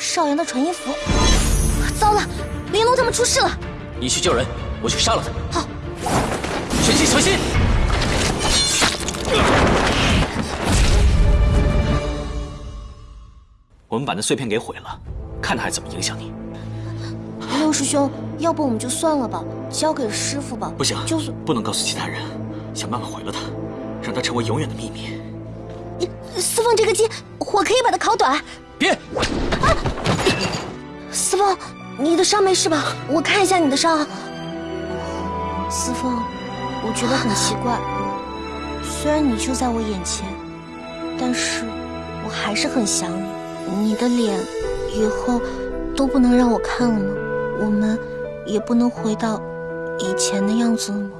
少阳的传音符。糟了，玲珑他们出事了！你去救人，我去杀了他。好，全心小心！我们把那碎片给毁了，看他还怎么影响你。六师兄，要不我们就算了吧，交给师傅吧。不行，就是不能告诉其他人，想办法毁了他，让他成为永远的秘密。你司凤，这个鸡火可以把它烤短。别！啊！司凤，你的伤没事吧？我看一下你的伤。司凤，我觉得很奇怪，虽然你就在我眼前，但是我还是很想你。你的脸以后都不能让我看了吗？我们也不能回到以前的样子了吗？